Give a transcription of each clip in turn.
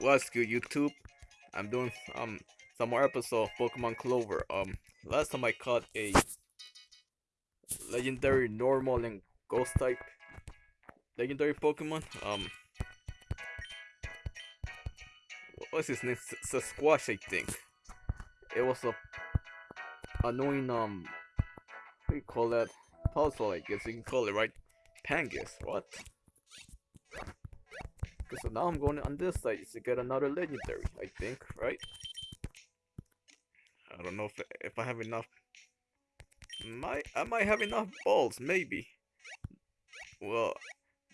What's good, YouTube? I'm doing um some more episode of Pokemon Clover. Um, last time I caught a legendary normal and ghost type legendary Pokemon. Um, what's his name? S Sasquatch, I think. It was a annoying um, what do you call that? Puzzle, I guess you can call it, right? Pangus, what? Okay, so now I'm going on this side to get another legendary, I think, right? I don't know if if I have enough. Might I might have enough balls, maybe. Well,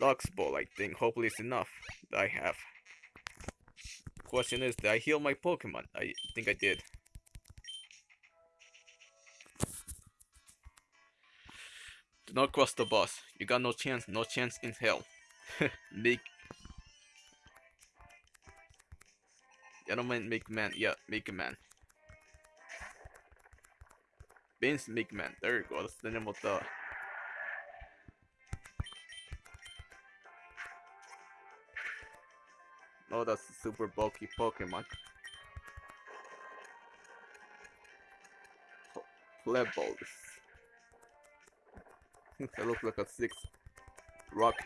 Lux ball, I think. Hopefully it's enough that I have. Question is, did I heal my Pokemon? I think I did. Do not cross the boss. You got no chance, no chance in hell. Make Gentleman make man, yeah, make a man. Vince McMahon, there you go, that's the name of the Oh, that's a super bulky Pokemon. Plebbles. that looks like a six rock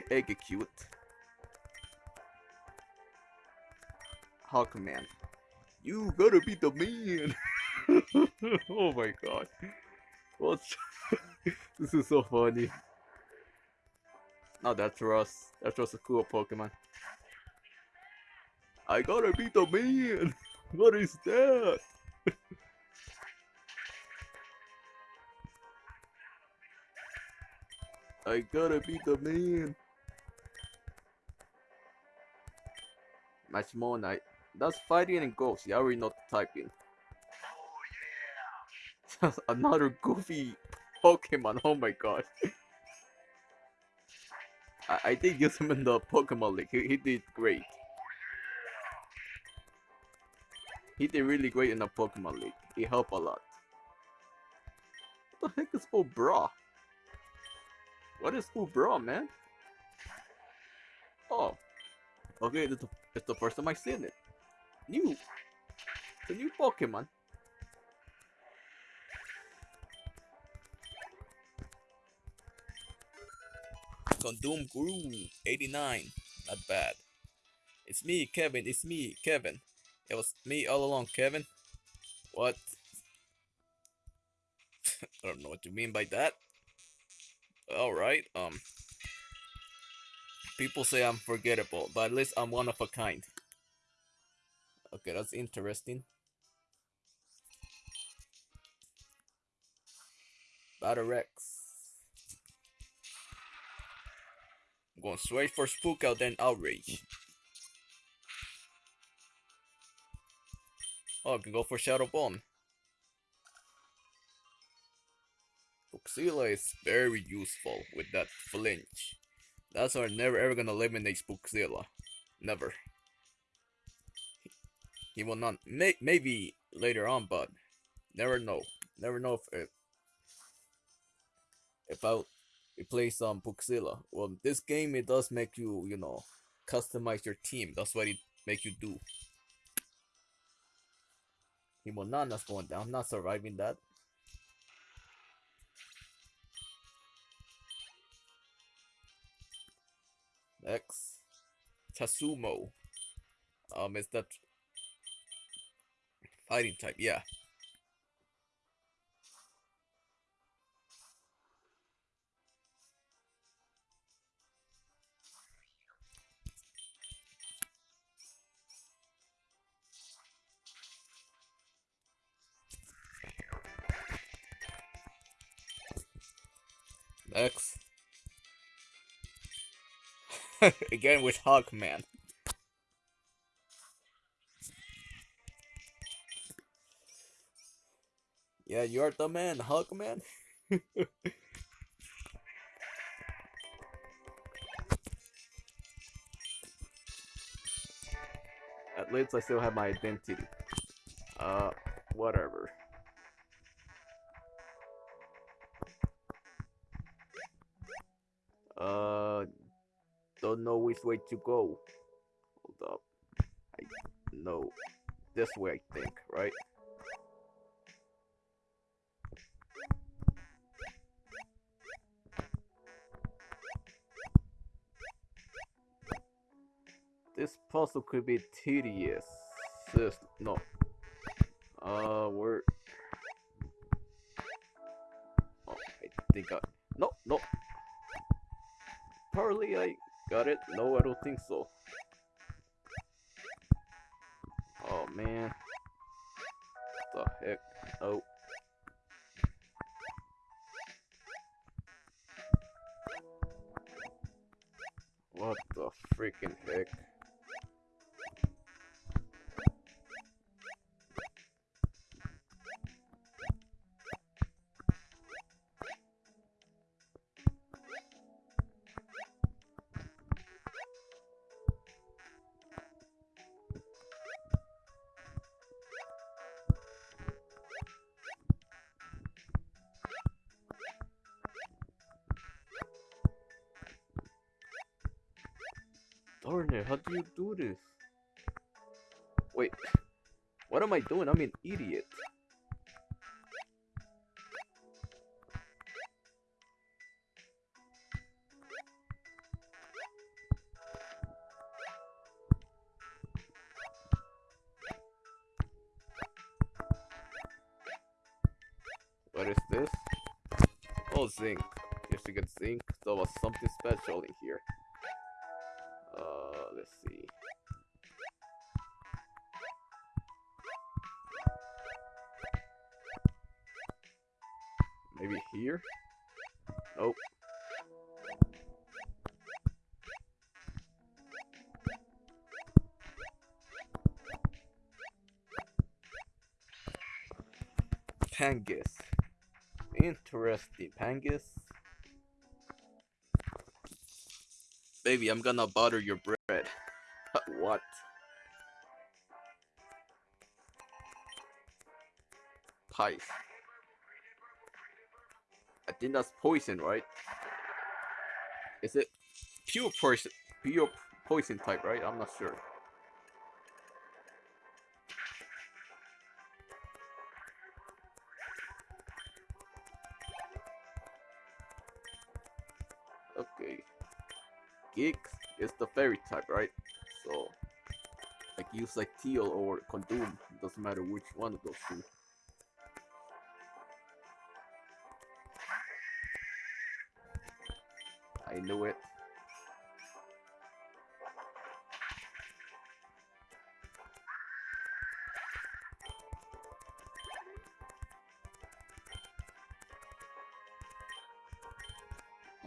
Exeggcute. Hawkman. You gotta be the man! oh my god. What's this is so funny. Oh, that's Russ. That's just a cool Pokemon. I gotta be the man! What is that? I gotta be the man! Much more night. That's fighting and ghosts, yeah, we're not typing. Just another goofy Pokemon. Oh my god. I, I did use him in the Pokemon League. He, he did great. He did really great in the Pokemon League. He helped a lot. What the heck is Ubra? What is Ubra, man? Oh. Okay, it's the, it's the first time I've seen it. New. New Pokemon. Condom Grew 89. Not bad. It's me, Kevin. It's me, Kevin. It was me all along, Kevin. What? I don't know what you mean by that. Alright, um. People say I'm forgettable, but at least I'm one of a kind. Okay, that's interesting. Battle Rex. I'm going straight for Spook out, then Outrage. Oh, I can go for Shadow Bone. Spookzilla is very useful with that flinch. That's why I'm never ever gonna eliminate Spookzilla. Never. He will not. May, maybe later on, but never know. Never know if if, if I play some Spookzilla. Well, this game it does make you you know customize your team. That's what it make you do. Himonana's going down. Not surviving that. Next, Tasumo. Um, is that fighting type? Yeah. Next. Again with Hawkman. Yeah, you're the man, Hulk man. At least I still have my identity. Uh, whatever. Uh, don't know which way to go. Hold up. I No. This way, I think, right? This puzzle could be tedious. This, no. Uh, where? Oh, I think I. No, no. Apparently I got it. No, I don't think so. Oh man. What the heck? Oh. What the freaking heck? It, how do you do this? Wait, what am I doing? I'm an idiot. What is this? Oh, zinc. If you get zinc, there was something special in here. Let's see. Maybe here? Nope. Pangus. Interesting. Pangus. Baby, I'm gonna butter your bread. what? Pies. I think that's poison, right? Is it pure poison? Pure poison type, right? I'm not sure. Geeks is the fairy type, right? So, like use like teal or condom. Doesn't matter which one of those two. I knew it.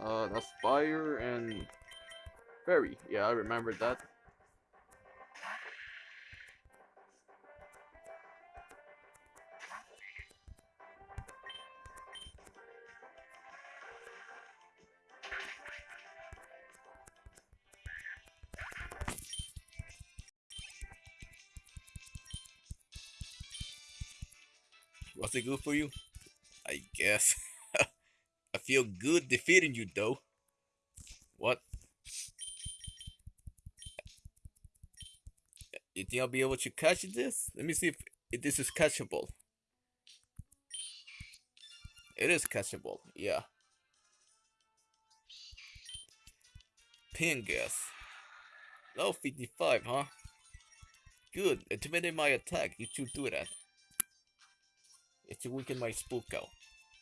Uh, that's fire and fairy. Yeah, I remember that. Was it good for you? I guess. I feel good defeating you though. What? You think I'll be able to catch this? Let me see if, if this is catchable. It is catchable, yeah. Pin. Level 55, huh? Good. Intimidate my attack. You should do that. It should weaken my spook out.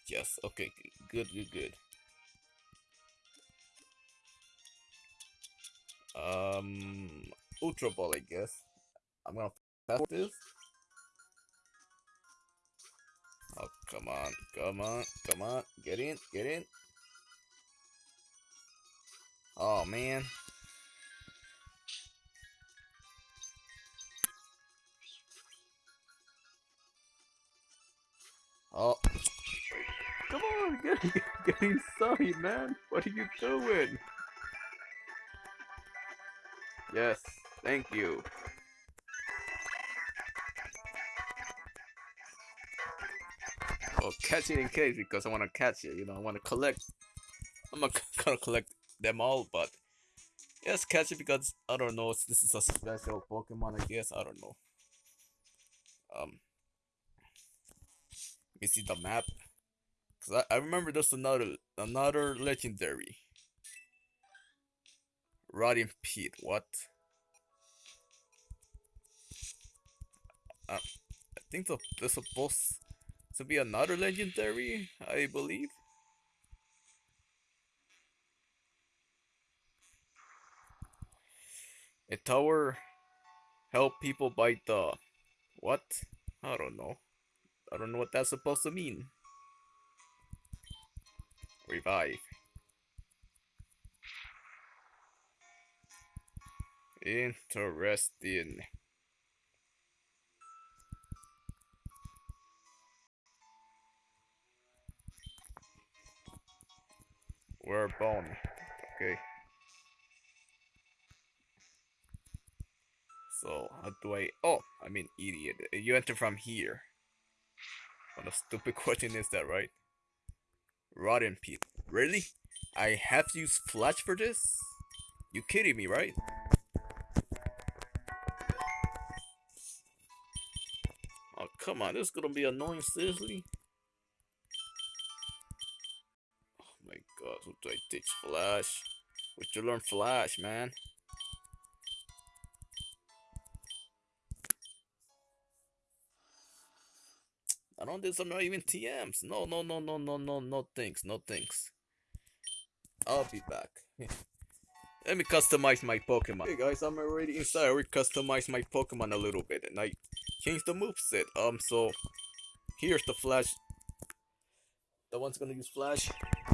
Yes, okay, good, good, good. Um, Ultra Ball, I guess. I'm gonna pass this. Oh, come on, come on, come on, get in, get in. Oh, man. Oh. Come on, get, get inside, man. What are you doing? Yes, thank you. Oh, catch it in case because I want to catch it. You know, I want to collect. I'm gonna collect them all, but yes, catch it because I don't know. This is a special Pokemon, I guess. I don't know. Um, you see the map. Cause I, I remember there's another another legendary. Rotting Pete. What? Uh, I think the, there's supposed to be another legendary. I believe. A tower help people bite the what? I don't know. I don't know what that's supposed to mean. Revive. Interesting. We're bone. Okay. So, how do I... Oh, I mean, idiot. You enter from here. What a stupid question is that, right? Rotten Pete. Really? I have to use Flash for this? You kidding me, right? Oh, come on. This is gonna be annoying, seriously? Oh my god, what do I teach Flash? What you learn Flash, man? I don't think I'm not even TMs. No, no, no, no, no, no, no thanks, no thanks. I'll be back. Let me customize my Pokemon. Hey guys, I'm already inside. I already customized my Pokemon a little bit and I changed the moveset. Um, so here's the Flash. The one's gonna use Flash.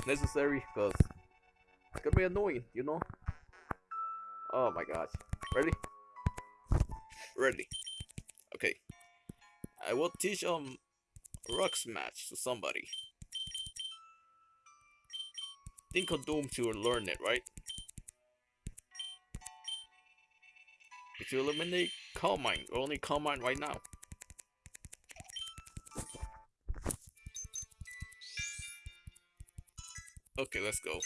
Necessary because it's gonna be annoying, you know? Oh my gosh. Ready? Ready. Okay. I will teach um Rock Smash to somebody. Think of Doom to learn it, right? If you eliminate Calm Mind, only Calm Mind right now. Okay, let's go.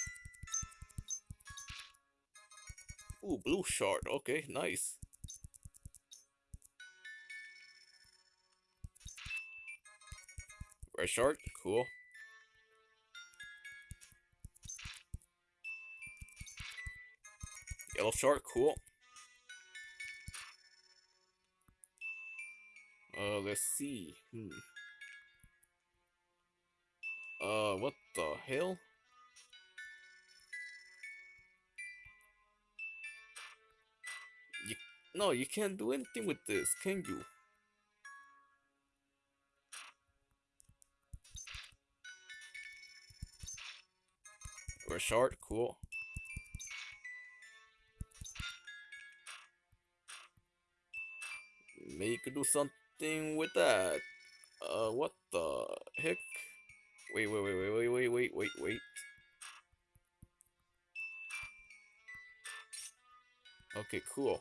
Ooh, blue shard. Okay, nice. Red shard, cool. Yellow shard, cool. Uh, let's see. Hmm. Uh, what the hell? No, you can't do anything with this, can you? We're short, cool. Maybe you could do something with that. Uh, what the heck? Wait, wait, wait, wait, wait, wait, wait, wait, wait. Okay, cool.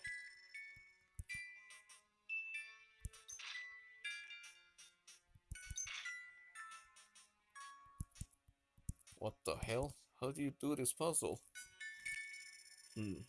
What the hell? How do you do this puzzle? Hmm.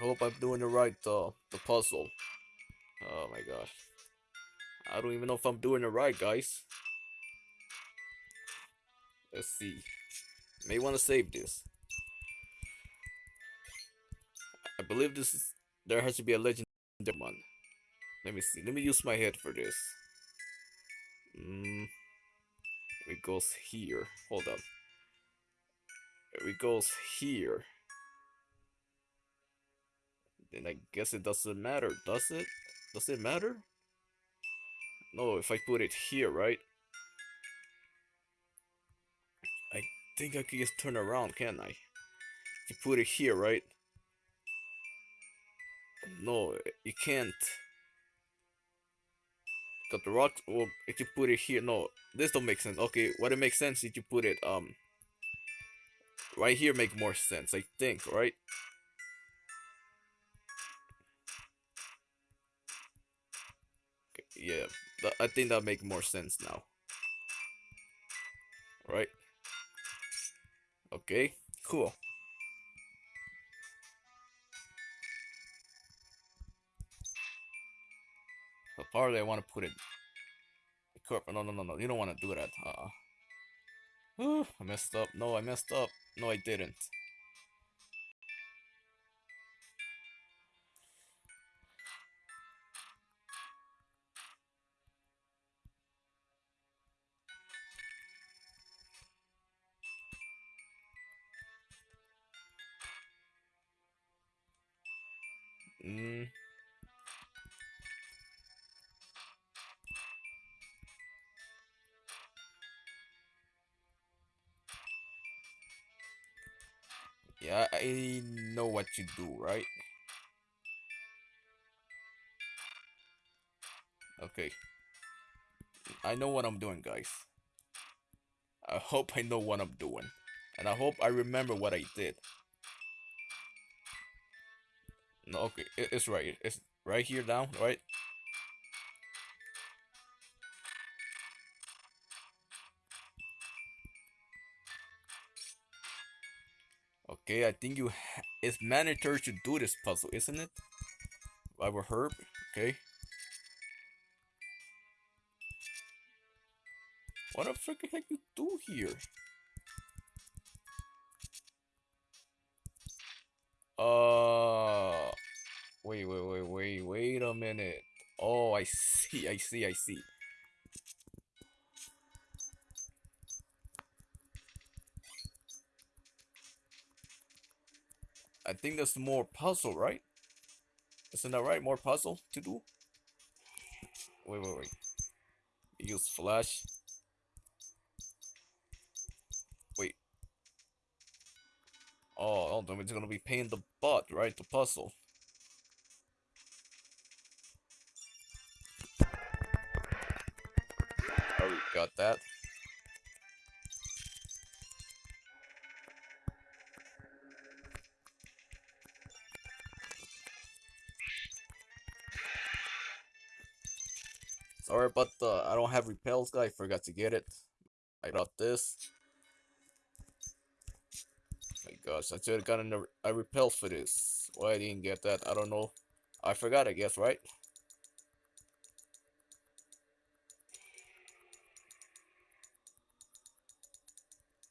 Hope I'm doing the right uh the puzzle. Oh my gosh. I don't even know if I'm doing it right, guys. Let's see. May want to save this. I believe this is there has to be a legendary one. Let me see. Let me use my head for this. Mm, it goes here. Hold up. It goes here. Then I guess it doesn't matter, does it? Does it matter? No, if I put it here, right? I think I can just turn around, can't I? If you put it here, right? No, you can't. Got the rock. Well, if you put it here, no, this don't make sense. Okay, what it makes sense if you put it um right here make more sense. I think, right? Yeah, I think that make more sense now. Right? Okay, cool. Apparently, I want to put it. No, no, no, no. You don't want to do that. Uh. -uh. I messed up. No, I messed up. No, I didn't. Mm. Yeah, I know what you do, right? Okay. I know what I'm doing, guys. I hope I know what I'm doing. And I hope I remember what I did. No, okay, it's right. It's right here now, right? Okay, I think you it's mandatory to do this puzzle, isn't it? By Herb, okay. What the frick heck you do here? Uh, wait, wait, wait, wait, wait a minute. Oh, I see, I see, I see. I think there's more puzzle, right? Isn't that right? More puzzle to do? Wait, wait, wait. Use flash. Wait. Oh, oh, it's gonna be pain the butt, right? The puzzle. That. Sorry about the uh, I don't have repels guy, forgot to get it. I got this. My gosh, I should have gotten a, a repel for this. Why I didn't get that, I don't know. I forgot I guess, right?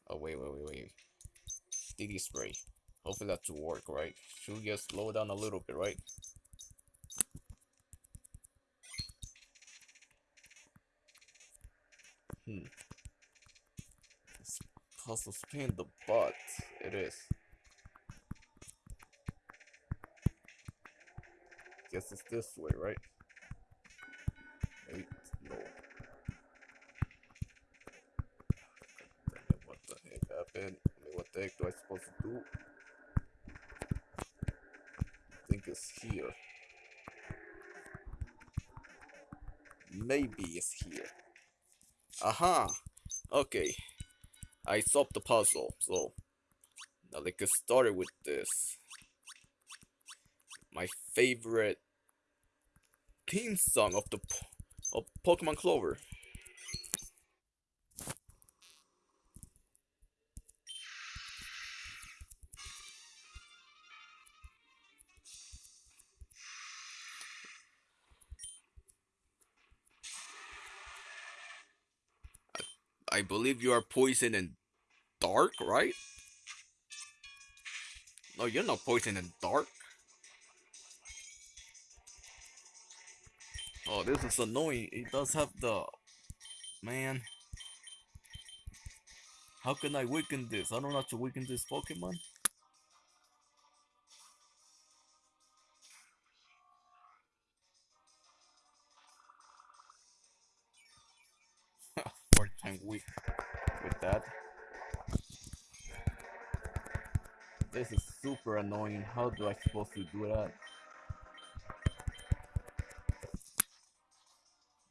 Oh wait, wait, wait, wait. DD spray. Hopefully that will work, right? Should just slow down a little bit, right? Hmm. This puzzle's the butt. It is. Guess it's this way, right? Wait, no. What the happened? I mean, what the heck do I supposed to do? I think it's here. Maybe it's here. Aha! Okay. I solved the puzzle, so now let's get started with this. My favorite theme song of the of Pokemon Clover. I believe you are poison and dark, right? No, you're not poison and dark. Oh, this is annoying. It does have the... Man. How can I weaken this? I don't know how to weaken this Pokemon. Annoying. How do I supposed to do that?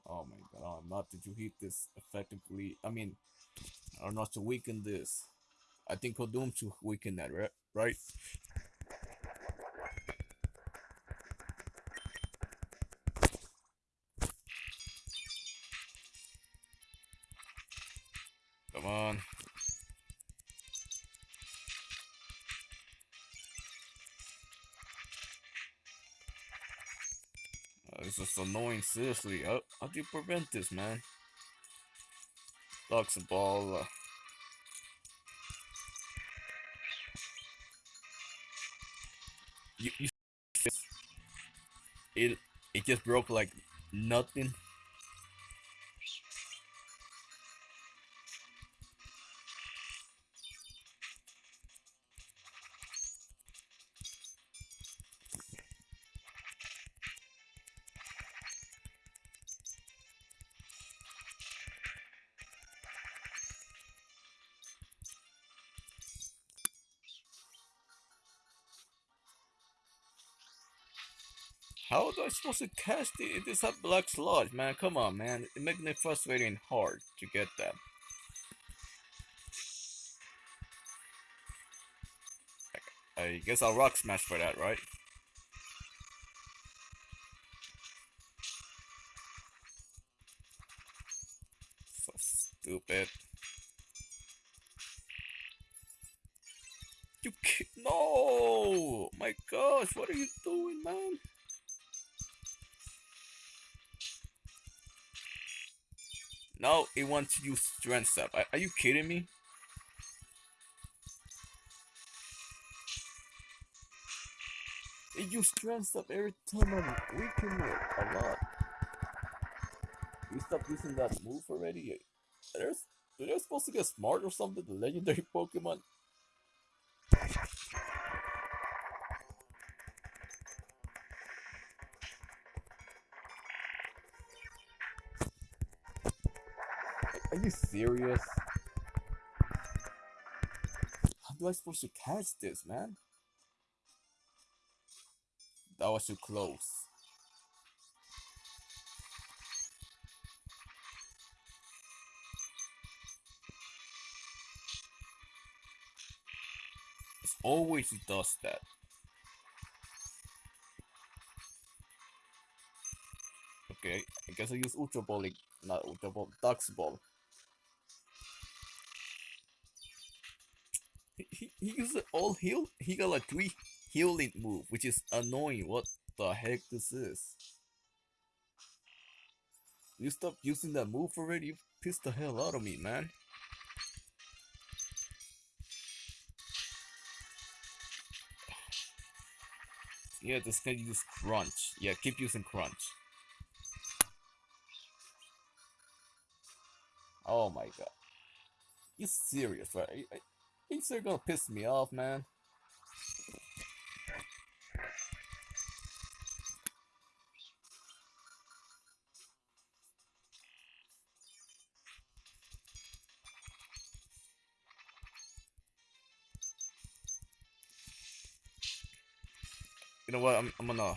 Oh my god, oh, not did you hit this effectively. I mean, or not to weaken this. I think Kodum to weaken that, right? Right? This is annoying, seriously. How, how do you prevent this, man? Ducks a ball. Uh, you, you it it just broke like nothing. Supposed to cast it? It is a black sludge, man. Come on, man. It makes me frustrating hard to get that. I guess I'll rock smash for that, right? So stupid. You no! My gosh, what are you doing, man? Now it wants to use strength up. Are, are you kidding me? It use strength up every time I'm weakening it a lot. You stop using that move already? There's, they're supposed to get smart or something, the legendary Pokemon. You serious? How do I supposed to catch this, man? That was too close. It always does that. Okay, I guess I use Ultra Ball, not Ultra Ball, Dusk Ball. He, he used all heal. He got like three healing move, which is annoying. What the heck this is? You stop using that move already? You pissed the hell out of me, man. Yeah, this guy use crunch. Yeah, keep using crunch. Oh my god. You serious, right? He's are gonna piss me off, man. You know what? I'm, I'm gonna.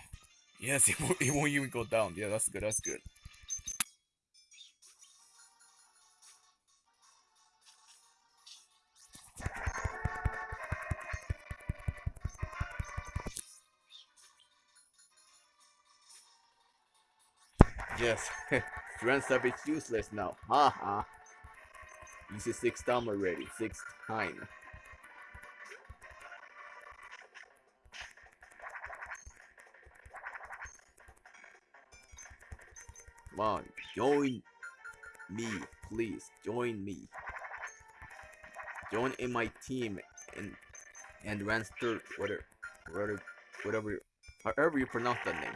Yes, it won't, it won't even go down. Yeah, that's good. That's good. Yes, Strength Up is useless now. Ha ha. Easy six time already. Six time. Come on, join me, please. Join me. Join in my team and and Ranster whatever whatever whatever however you pronounce that name.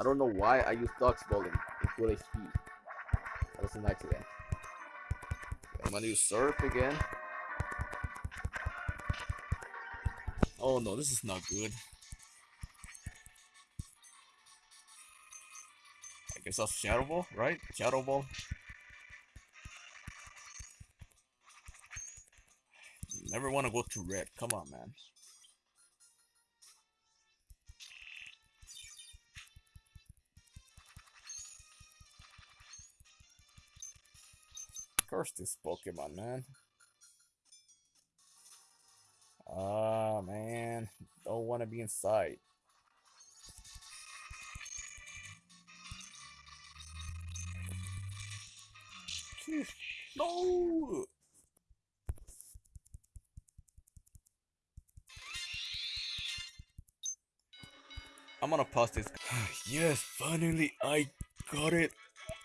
I don't know why I use Dusk Ball in, full HP. That was an accident. I'm gonna use Surf again. Oh no, this is not good. I guess that's Shadow Ball, right? Shadow Ball. Never want to go to red. Come on, man. Curse this Pokemon, man. Ah, man. Don't want to be inside. No! I'm gonna pause this. yes, finally I got it.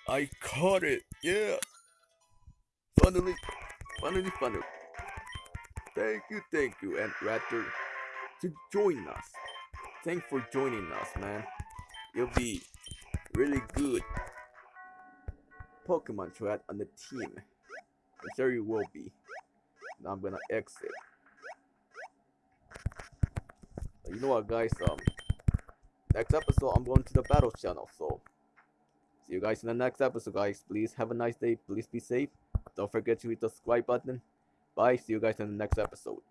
I caught it. Yeah. Finally, finally, finally. Thank you, thank you, and Raptor, to join us. Thanks for joining us, man. You'll be really good Pokemon Trad on the team. I'm sure you will be. Now I'm gonna exit. You know what, guys? Um, next episode I'm going to the battle channel. So see you guys in the next episode, guys. Please have a nice day. Please be safe. Don't forget to hit the subscribe button. Bye. See you guys in the next episode.